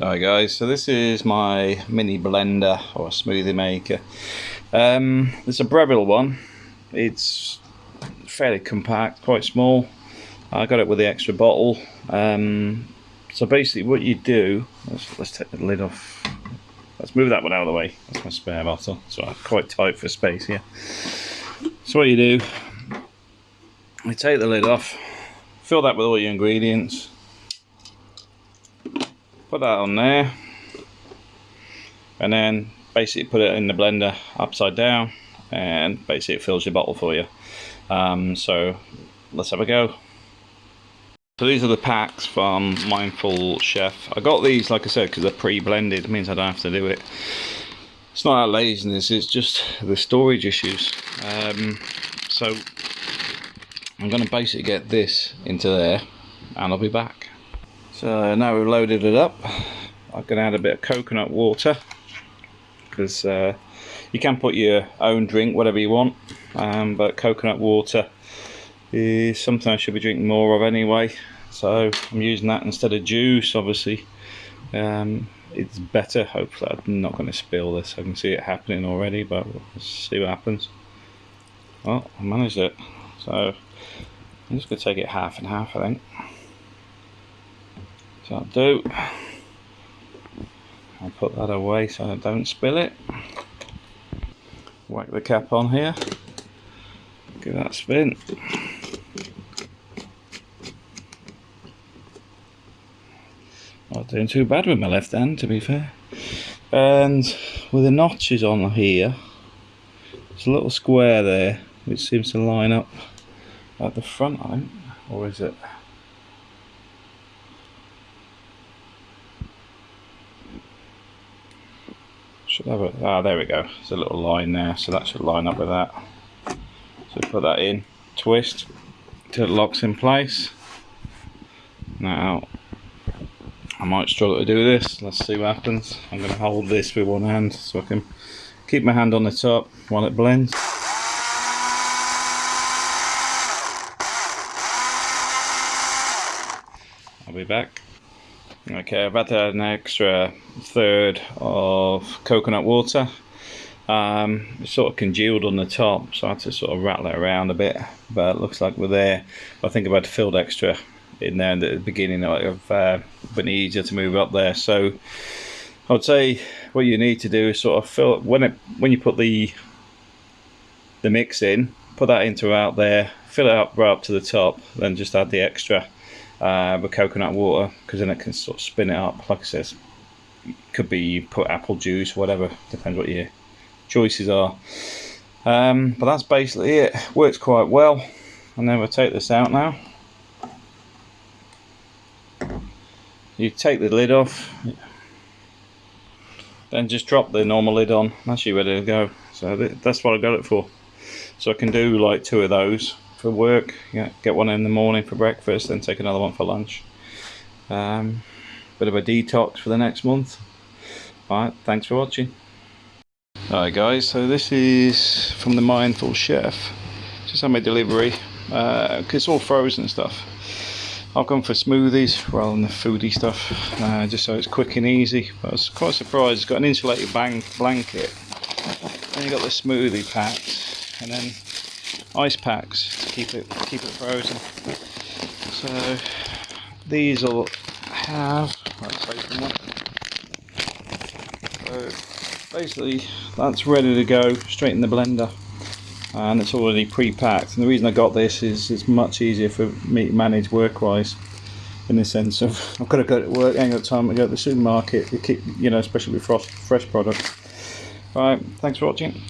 Hi guys, so this is my mini blender or smoothie maker. Um, it's a Breville one. It's fairly compact, quite small. I got it with the extra bottle. Um, so basically what you do, let's, let's take the lid off. Let's move that one out of the way. That's my spare bottle. So I'm quite tight for space here. So what you do, you take the lid off, fill that with all your ingredients, put that on there. And then basically put it in the blender upside down and basically it fills your bottle for you. Um, so let's have a go. So these are the packs from Mindful Chef. I got these like I said because they're pre-blended. It means I don't have to do it. It's not our laziness it's just the storage issues. Um, so I'm going to basically get this into there and I'll be back so now we've loaded it up, going to add a bit of coconut water because uh, you can put your own drink, whatever you want, um, but coconut water is something I should be drinking more of anyway. So I'm using that instead of juice, obviously. Um, it's better. Hopefully, I'm not going to spill this. I can see it happening already, but let's see what happens. Well, I managed it. So I'm just going to take it half and half, I think. I'll do. I'll put that away so I don't spill it. Whack the cap on here. Give that spin. Not doing too bad with my left hand to be fair. And with the notches on here, there's a little square there which seems to line up at the front I think. Or is it? Should have ah there we go. There's a little line there so that should line up with that. So put that in. Twist till it locks in place. Now I might struggle to do this. Let's see what happens. I'm going to hold this with one hand so I can keep my hand on the top while it blends. I'll be back Okay, I've had an extra third of coconut water. Um, it's sort of congealed on the top, so I had to sort of rattle it around a bit. But it looks like we're there. I think I've had filled extra in there at the beginning. I've uh, been easier to move up there. So I'd say what you need to do is sort of fill when it when you put the the mix in, put that into out there, fill it up right up to the top, then just add the extra uh, with coconut water because then it can sort of spin it up. Like I said, could be you put apple juice, whatever, depends what your choices are. Um, but that's basically it. Works quite well. And then we'll take this out now. You take the lid off, then just drop the normal lid on. That's you ready to go. So that's what I got it for. So I can do like two of those for work. Yeah, get one in the morning for breakfast, then take another one for lunch. Um, bit of a detox for the next month. Alright, thanks for watching. Alright guys, so this is from the Mindful Chef. Just had my delivery, uh, it's all frozen stuff. I've gone for smoothies rather than the foodie stuff, uh, just so it's quick and easy. But I was quite surprised, it's got an insulated bank blanket. Then you got the smoothie packs, and then ice packs to keep it keep it frozen. So these will have let's open one. So basically that's ready to go straight in the blender and it's already pre-packed and the reason I got this is it's much easier for me to manage work-wise in the sense of I've got to go to work, ain't got time to go to the supermarket, to keep, you know, especially with frost, fresh products. Alright, thanks for watching.